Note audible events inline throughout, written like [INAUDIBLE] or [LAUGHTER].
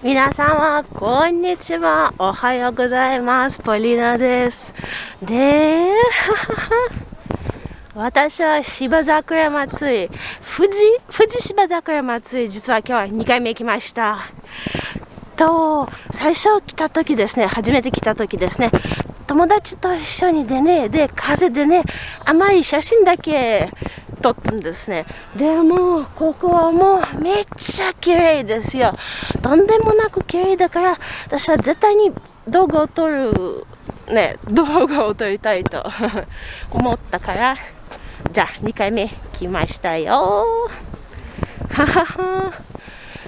皆様、こんにちは。おはようございます。ポリナです。で、[LAUGHS] 私は芝桜祭り、富士、富士芝桜祭り、実は今日は2回目来ました。と、最初来た時ですね、初めて来た時ですね、友達と一緒にでね、で、風でね、甘い写真だけ撮ったんですね。でも、ここはもうめっちゃ綺麗ですよ。とんでもなく綺麗だから、私は絶対に動画を撮る、ね、動画を撮りたいと [LAUGHS] 思ったから、じゃあ2回目来ましたよ。ははは。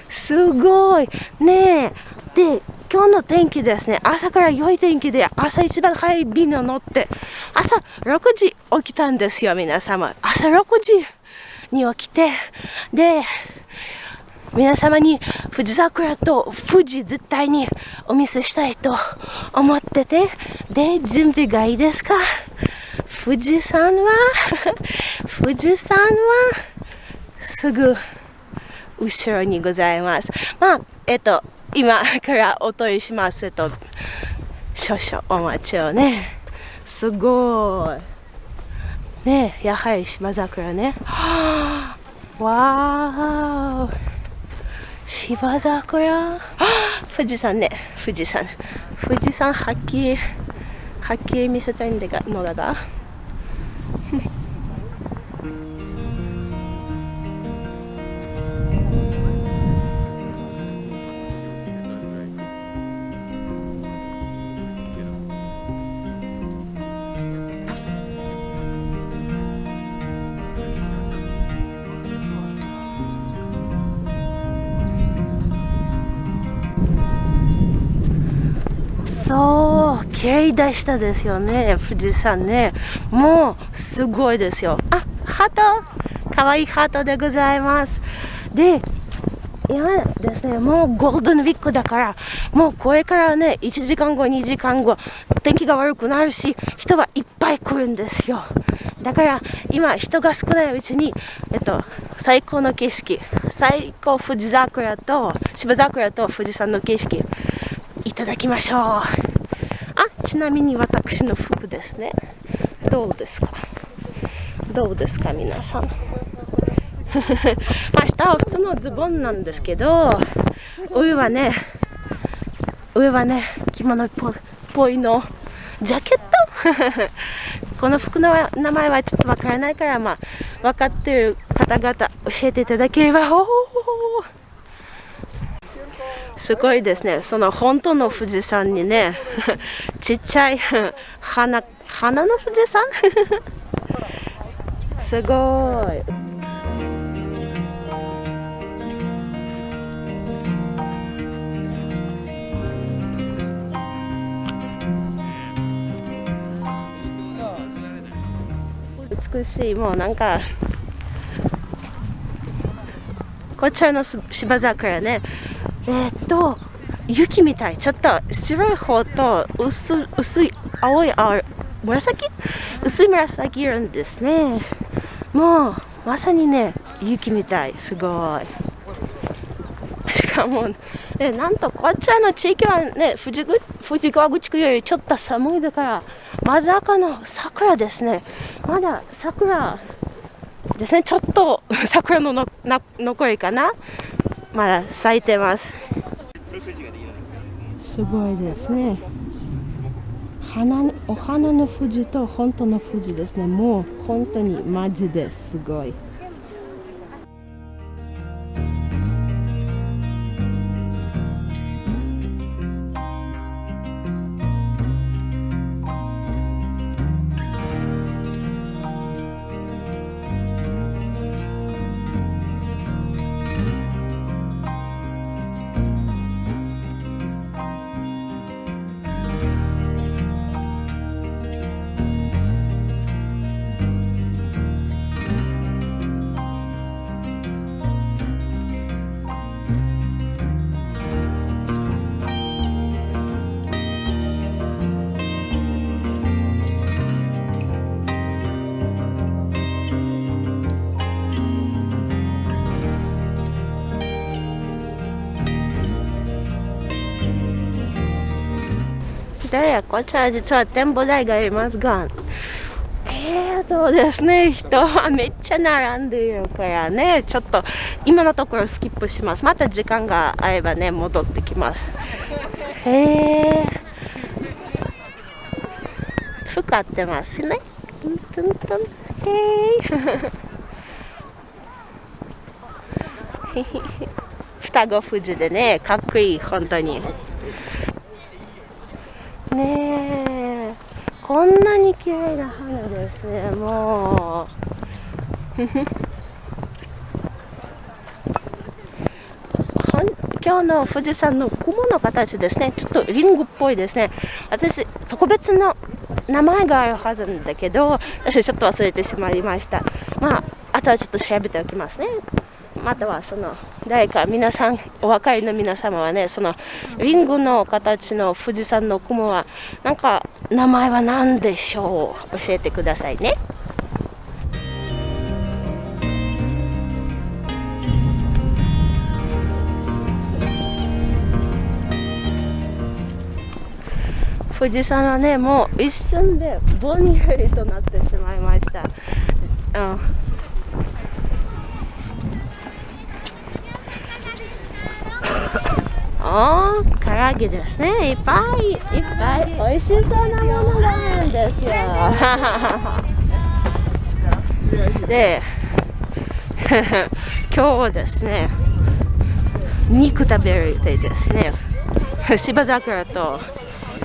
すごい。ねえ。で、今日の天気ですね、朝から良い天気で、朝一番早い便を乗って、朝6時起きたんですよ、皆様。朝6時に起きて、で、皆様に富士桜と富士絶対にお見せしたいと思ってて、で、準備がいいですか？富士山は、[LAUGHS] 富士山は、すぐ後ろにございます。まあ、えっと、今からお問いしますと少々お待ちをね。すごい。ねやはり島桜ね。[GASPS] わー芝桜。[GASPS] 富士山ね。富士山。富士山はっきりはっきり見せたいんだがのだが。そう綺麗でしたですよね富士山ね。もうすごいですよ。あハート。かわいいハートでございます。で今ですねもうゴールデンウィークだからもうこれからね1時間後2時間後天気が悪くなるし人はいっぱい来るんですよ。だから今人が少ないうちに、えっと、最高の景色最高富士桜と芝桜と富士山の景色ただきましょう。あちなみに私の服ですね。どうですか？どうですか皆さん？まあ下は普通のズボンなんですけど上はね上はね着物っぽいのジャケット？[LAUGHS] この服の名前はちょっとわからないからまあ分かってる方々教えていただければ。おおすごいですね。その本当の富士山にね、[LAUGHS] ちっちゃい花、花の富士山？[LAUGHS] すごい。美しい、もうなんか、こちらの芝桜ね、えー、と雪みたい。ちょっと白い方と薄薄い青い青紫？薄い紫色ですね。もうまさにね雪みたい。すごい。しかも、ね、なんとこちらの地域はね富士川口区よりちょっと寒いだからまず赤の桜ですね。まだ桜ですね。ちょっと桜のの残りかな。まだ咲いてます。すごいですね。花お花の富士と本当の富士ですね。もう本当にマジですごい。で、こちら実は展望台がありますが、えーとですね、人はめっちゃ並んでいるからね、ちょっと今のところスキップします。また時間があればね、戻ってきます。へー。服合ってますね。トントントン。へー。双子富士でね、かっこいい、本当に。ねえ、こんなに綺麗な花ですね、もう。[LAUGHS] 今日の富士山の雲の形ですね、ちょっとリンゴっぽいですね。私、特別の名前があるはずなんだけど、私ちょっと忘れてしまいました。まあ、あとはちょっと調べておきますね。またはその誰か皆さんお分かりの皆様はねそのリンゴの形の富士山の雲はなんか名前は何でしょう？教えてくださいね。富士山はねもう一瞬でぼんやりとなってしまいました。うんー、唐揚げですね。いっぱいいっぱい美味しそうなものがあるんですよ。[LAUGHS] で、[LAUGHS] 今日はですね、肉食べるでですね、芝桜と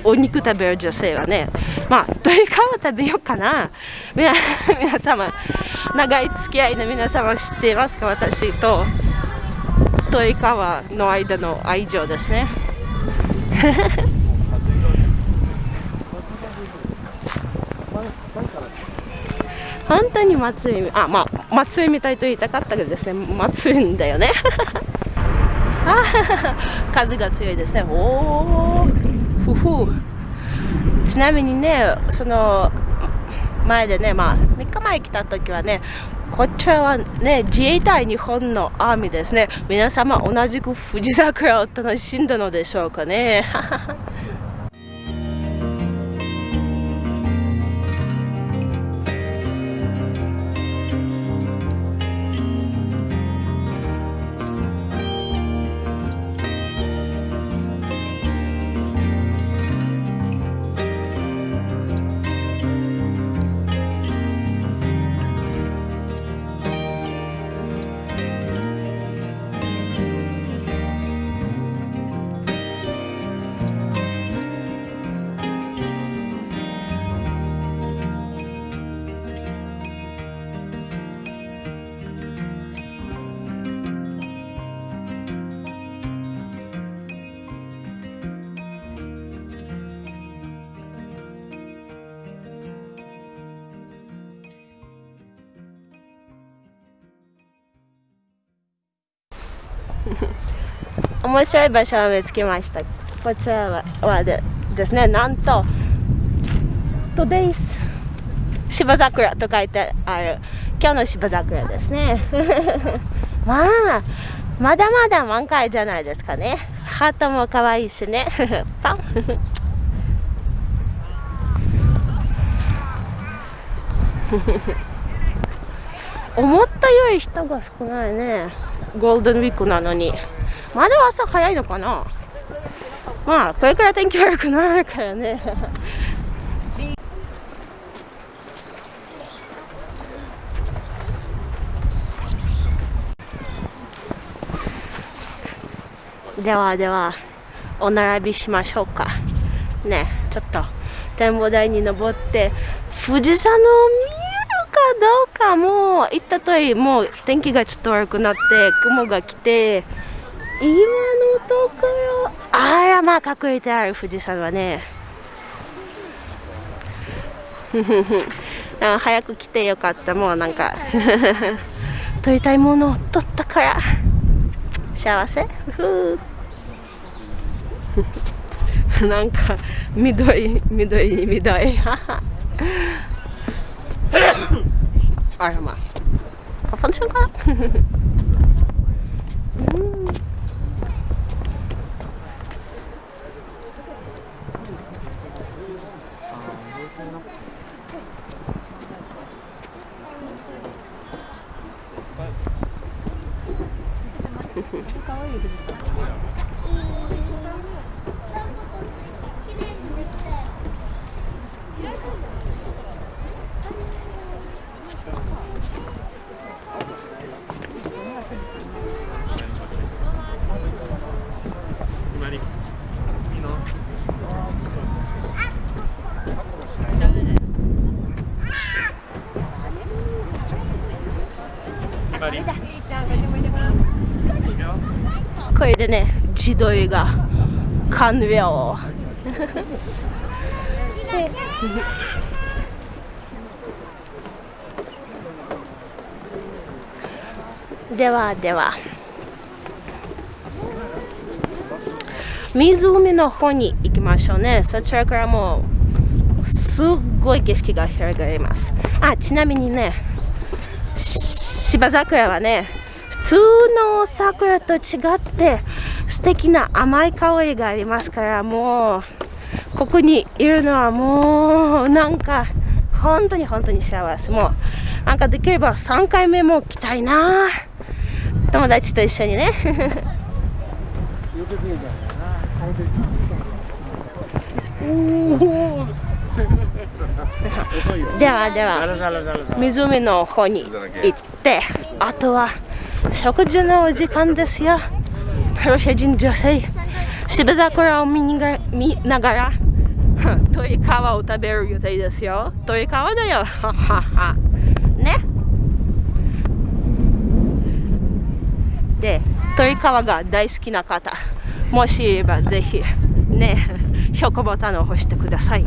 お肉食べる女性はね、まあ、鶏皮食べようかな。皆 [LAUGHS] 皆様、長い付き合いの皆様知っていますか？私と。と川の間の愛情ですね本当に祭りあまあ祭りみたいと言いたかったけどですね祭りんだよね。あ [LAUGHS] 風が強いですね。おおふふ。ちなみにねその前でねまあ3日前来た時はねこちらはね、自衛隊日本のアーミーですね。皆様同じく富士桜を楽しんだのでしょうかね。[LAUGHS] 面白い場所を見つけました。こちらははでですね。なんと Today's 芝桜と書いてある。今日の芝桜ですね。[LAUGHS] まあまだまだ満開じゃないですかね。ハートも可愛いしね。[LAUGHS] パン。思ったより人が少ないね。ゴールデンウィークなのに。まだ朝早いのかな？まあこれから天気悪くなるからね。ではではお並びしましょうか。ねちょっと展望台に登って富士山の海どうかもう行ったといもう天気がちょっと悪くなって雲が来て今のところあらまあ隠れてある富士山はね。[LAUGHS] 早く来てよかった。もうなんか [LAUGHS] 撮りたいものを撮ったから。幸せ？[LAUGHS] なんか緑緑に緑玩什么？我放村口でね自撮りが完了。ではでは。湖の方に行きましょうね。そちらからもうすっごい景色が広がります。あちなみにね芝桜はね普通の桜と違って素敵な甘い香りがありますからもうここにいるのはもうなんか本当に本当に幸せ。もうなんかできれば3回目も来たいな。友達と一緒にね。ではでは湖の方に行ってあとは食事の時間ですよロシア人女性。芝桜を見見ながら鶏皮を食べる予定ですよ。鶏皮だよ。ね。で鶏皮が大好きな方。もしいればぜひね。評価ボタンを押してください。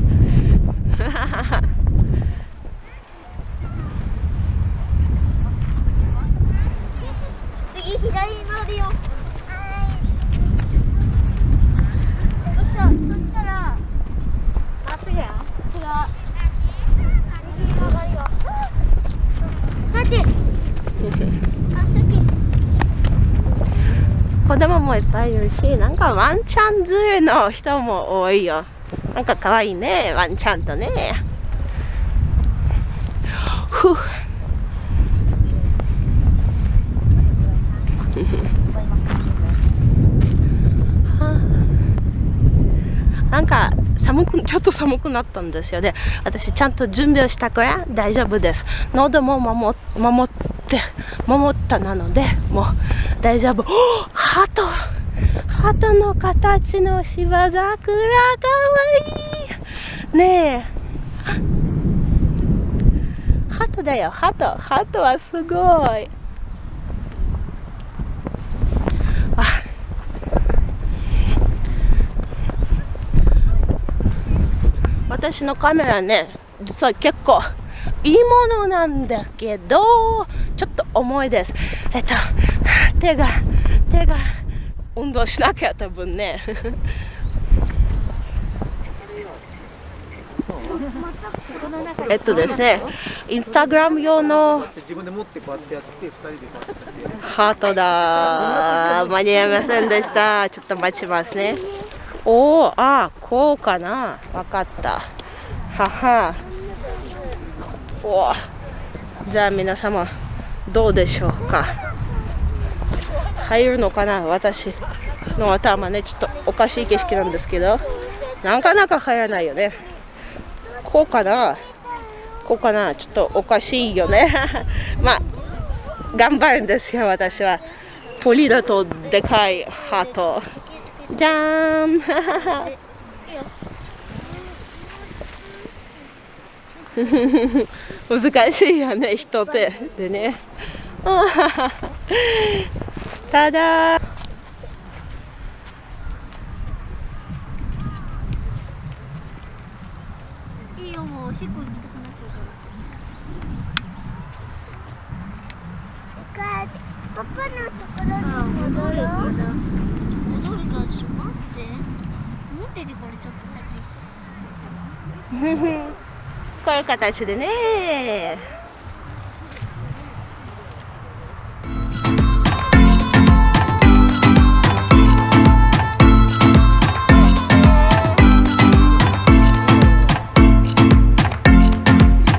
次左乗るよそしたそしたらまっすぐや違う右曲がりよさっきあさっき子供もいっぱいいるしなんかワンちゃん連れの人も多いよ。なんか可愛いねワンちゃんとね。ふう [LAUGHS] なんか寒くちょっと寒くなったんですよ。ね私ちゃんと準備をしたから大丈夫です。喉も守守って守ったなのでもう大丈夫。ハトハトの形の芝桜かわいい。ねえ。ハトだよ。ハトハトはすごい。私のカメラね実は結構いいものなんだけどちょっと重いです。えっと手が手が運動しなきゃ多分ね。えっとですねインスタグラム用のハートだ。間に合いませんでした。ちょっと待ちますね。おおあこうかな。分かった。ははお。じゃあ皆様どうでしょうか？入るのかな？私の頭ねちょっとおかしい景色なんですけど。なかなか入らないよね。こうかな？こうかな？ちょっとおかしいよね。[LAUGHS] まあ頑張るんですよ私は。ポリだとでかいハート。じゃーん。[LAUGHS] 難しいよね人手でね。[LAUGHS] ただ。いいよもうおしっこ行きたくなっちゃうから。パパのところに戻るから戻るからしょ待って。持っててこれちょっと先 [LAUGHS] こういう形でね。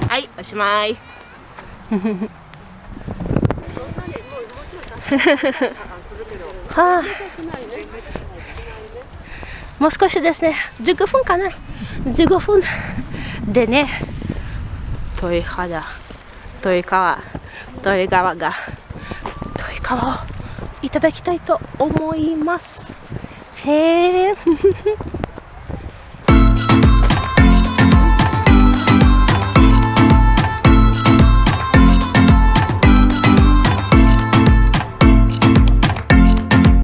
はいおしまい。[LAUGHS] はあ、もう少しですね。15分かな。15分。でね遠い肌遠い川遠い川が遠い川をいただきたいと思います。へえ